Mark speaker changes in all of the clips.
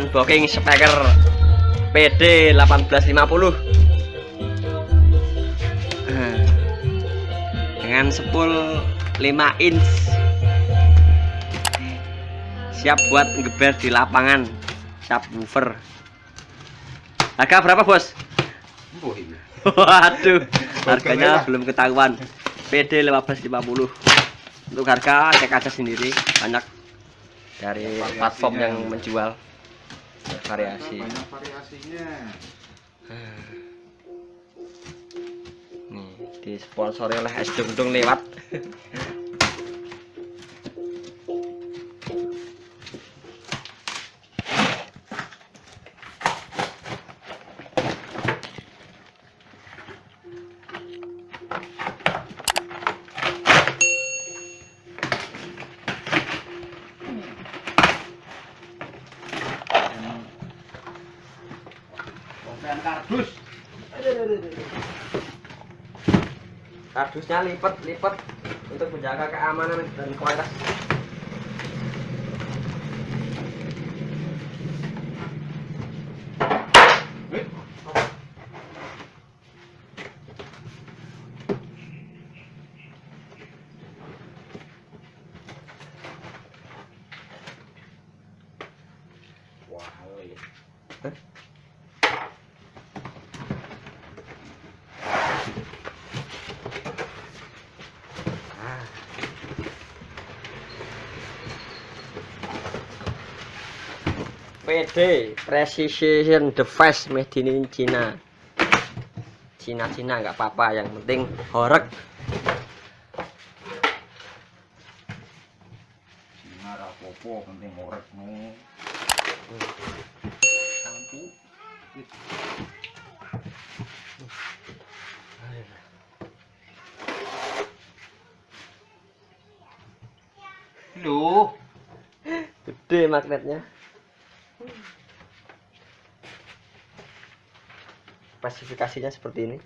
Speaker 1: unboxing speaker PD 1850 Eh, dengan spool 5 inch. Siap buat ngeber di lapangan. Subwoofer harga berapa bos?
Speaker 2: Mbuh iki.
Speaker 1: waduh harganya belum ketahuan. PD 1550 untuk harga cek aja sendiri banyak. Dari platform yang menjual variasi
Speaker 2: Banyak variasinya.
Speaker 1: nih disponsori oleh es dung lewat
Speaker 2: kardus.
Speaker 1: kardusnya lipat lipat untuk menjaga keamanan dan kualitas
Speaker 2: Wah.
Speaker 1: PD Precision Device made in China. Cina Cina nggak apa-apa. Yang penting horek.
Speaker 2: Cina rapopo penting orek no. Lampu. Loh,
Speaker 1: gede magnetnya spesifikasinya seperti ini.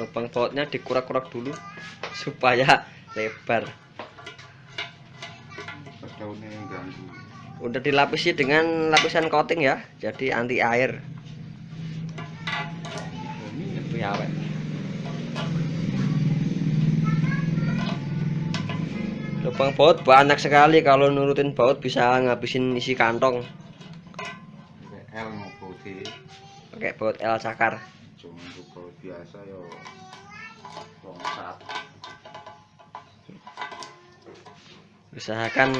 Speaker 1: Lubang bautnya dikurak-kurak dulu supaya lebar. Udah dilapisi dengan lapisan coating ya jadi anti air lubang baut banyak sekali. Kalau nurutin baut bisa ngabisin isi kantong.
Speaker 2: L mau
Speaker 1: pakai baut L cakar.
Speaker 2: Cuma baut biasa yo. Longsat.
Speaker 1: usahakan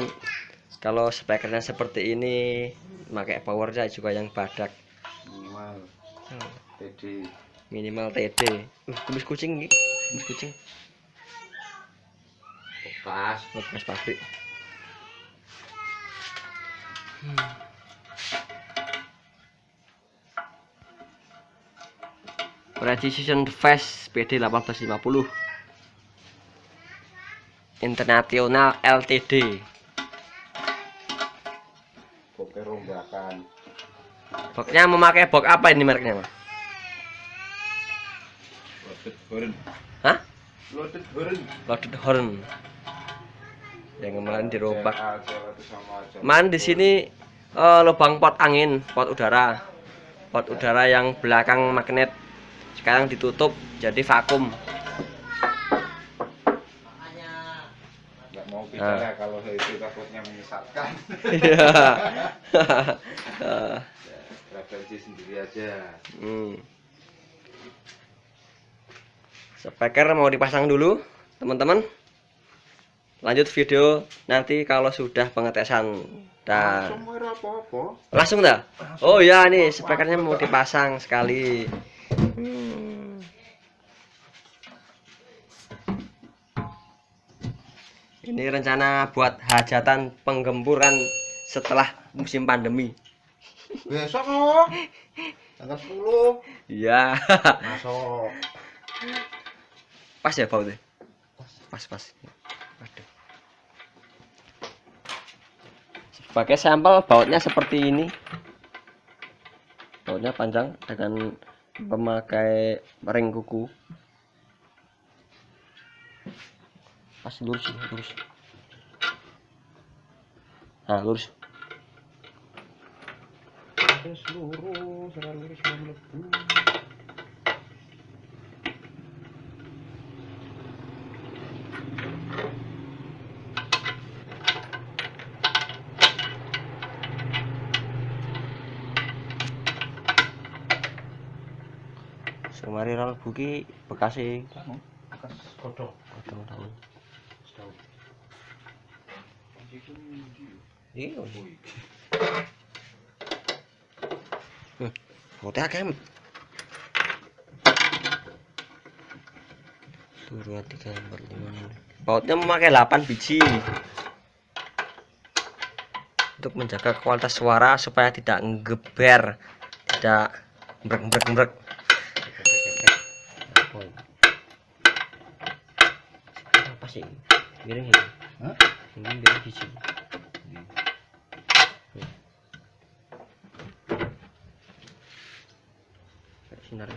Speaker 1: kalau spekernya seperti ini pakai powernya juga yang badak.
Speaker 2: Minimal. TD.
Speaker 1: minimal TD uh, kumis kucing nih kumis kucing
Speaker 2: Bekas.
Speaker 1: bekas pabrik Precision Device PD 1850 International LTD
Speaker 2: Boke rombakan.
Speaker 1: Boxnya memakai box apa ini mereknya Mas?
Speaker 2: Loaded horn.
Speaker 1: Hah?
Speaker 2: Loaded horn.
Speaker 1: Loaded horn yang kemarin dirobak
Speaker 2: aja.
Speaker 1: Man di sini eh, lubang pot angin, pot udara. Pot udara yang belakang magnet sekarang ditutup jadi vakum.
Speaker 2: nggak mau bicara kalau itu takutnya menyesatkan.
Speaker 1: Iya. Eh,
Speaker 2: Referensi sendiri aja.
Speaker 1: hmm. Speaker mau dipasang dulu, teman-teman. Lanjut video nanti kalau sudah pengetesan dan
Speaker 2: Langsung apa-apa.
Speaker 1: langsung dah. Oh ya nih speakernya mau dipasang sekali. Hmm. Ini rencana buat hajatan penggemburan setelah musim pandemi.
Speaker 2: Besok kok. Tanggal 10.
Speaker 1: Iya.
Speaker 2: Masuk.
Speaker 1: pas ya bautnya. Pas pas. Sebagai sampel bautnya seperti ini. Bautnya panjang dengan memakai ring kuku. pas lurus lurus nah lurus
Speaker 2: lurus, ora lurus
Speaker 1: semari ral buki bekasi
Speaker 2: Kamu bekas kodok. Itu
Speaker 1: iya
Speaker 2: Oh,
Speaker 1: akeh. Lima, enam. Bautnya memakai 8 biji untuk menjaga kualitas suara supaya tidak ngeber, tidak mbrek mbrek mbrek. Apa sih? Miring ini.
Speaker 2: Hah?
Speaker 1: Ini miring biji. Kayak Sinar.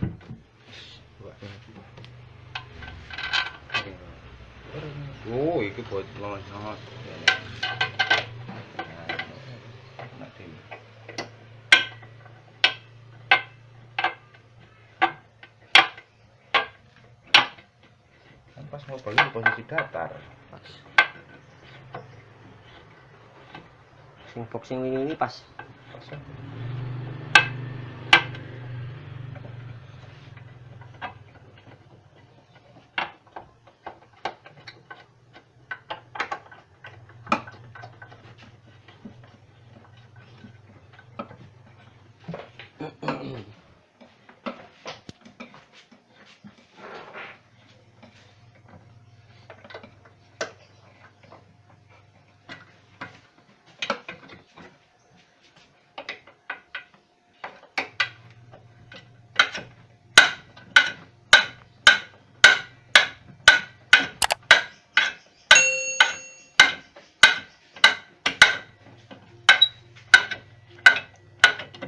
Speaker 2: Oh, iki buat lonjot. Kan pas mau balik di posisi datar.
Speaker 1: Pas. Sing boxing ini, ini pas.
Speaker 2: Pas ya.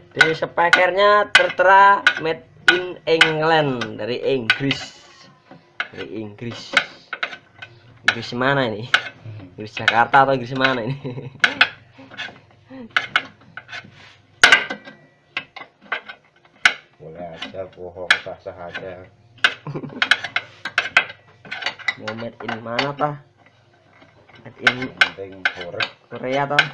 Speaker 1: Di speakernya tertera made in England dari Inggris. Dari Inggris. Inggris mana ini? Inggris Jakarta atau Inggris mana ini?
Speaker 2: Boleh aja bohong sah-sah aja.
Speaker 1: Mau made in mana tah? Made in
Speaker 2: penting.
Speaker 1: Korea toh?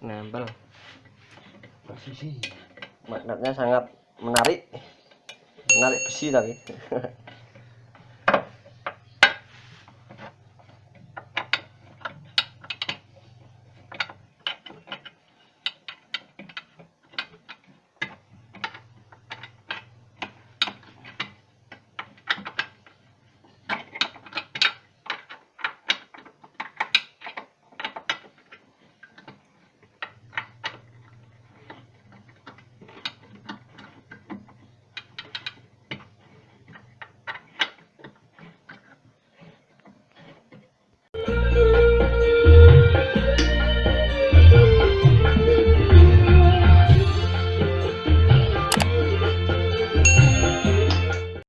Speaker 1: Nempel.
Speaker 2: Posisi.
Speaker 1: Magnetnya sangat menarik. Menarik besi tapi.